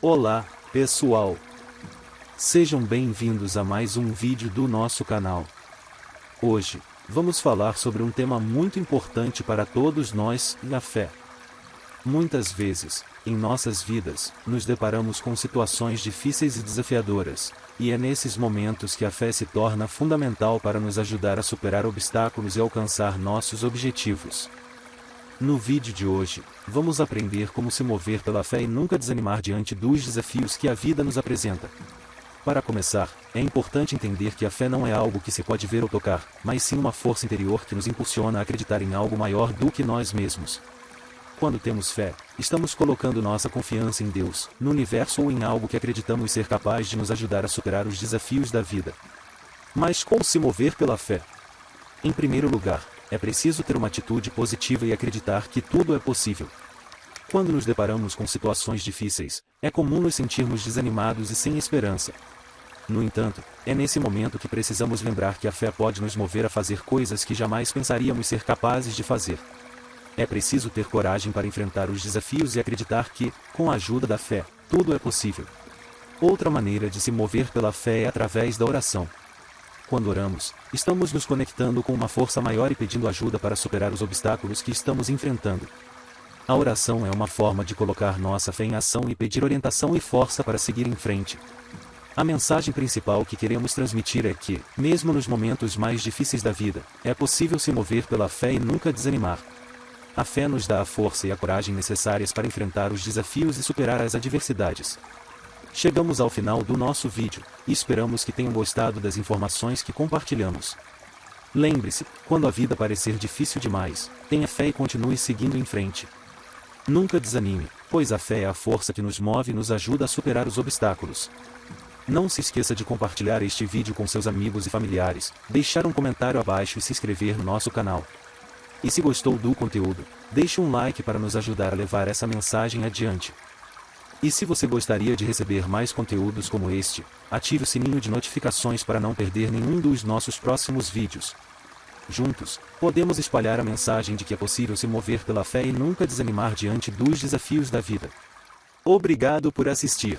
Olá, pessoal! Sejam bem-vindos a mais um vídeo do nosso canal. Hoje, vamos falar sobre um tema muito importante para todos nós, a fé. Muitas vezes, em nossas vidas, nos deparamos com situações difíceis e desafiadoras, e é nesses momentos que a fé se torna fundamental para nos ajudar a superar obstáculos e alcançar nossos objetivos. No vídeo de hoje, vamos aprender como se mover pela fé e nunca desanimar diante dos desafios que a vida nos apresenta. Para começar, é importante entender que a fé não é algo que se pode ver ou tocar, mas sim uma força interior que nos impulsiona a acreditar em algo maior do que nós mesmos. Quando temos fé, estamos colocando nossa confiança em Deus, no universo ou em algo que acreditamos ser capaz de nos ajudar a superar os desafios da vida. Mas como se mover pela fé? Em primeiro lugar, é preciso ter uma atitude positiva e acreditar que tudo é possível. Quando nos deparamos com situações difíceis, é comum nos sentirmos desanimados e sem esperança. No entanto, é nesse momento que precisamos lembrar que a fé pode nos mover a fazer coisas que jamais pensaríamos ser capazes de fazer. É preciso ter coragem para enfrentar os desafios e acreditar que, com a ajuda da fé, tudo é possível. Outra maneira de se mover pela fé é através da oração. Quando oramos, estamos nos conectando com uma força maior e pedindo ajuda para superar os obstáculos que estamos enfrentando. A oração é uma forma de colocar nossa fé em ação e pedir orientação e força para seguir em frente. A mensagem principal que queremos transmitir é que, mesmo nos momentos mais difíceis da vida, é possível se mover pela fé e nunca desanimar. A fé nos dá a força e a coragem necessárias para enfrentar os desafios e superar as adversidades. Chegamos ao final do nosso vídeo, e esperamos que tenham gostado das informações que compartilhamos. Lembre-se, quando a vida parecer difícil demais, tenha fé e continue seguindo em frente. Nunca desanime, pois a fé é a força que nos move e nos ajuda a superar os obstáculos. Não se esqueça de compartilhar este vídeo com seus amigos e familiares, deixar um comentário abaixo e se inscrever no nosso canal. E se gostou do conteúdo, deixe um like para nos ajudar a levar essa mensagem adiante. E se você gostaria de receber mais conteúdos como este, ative o sininho de notificações para não perder nenhum dos nossos próximos vídeos. Juntos, podemos espalhar a mensagem de que é possível se mover pela fé e nunca desanimar diante dos desafios da vida. Obrigado por assistir.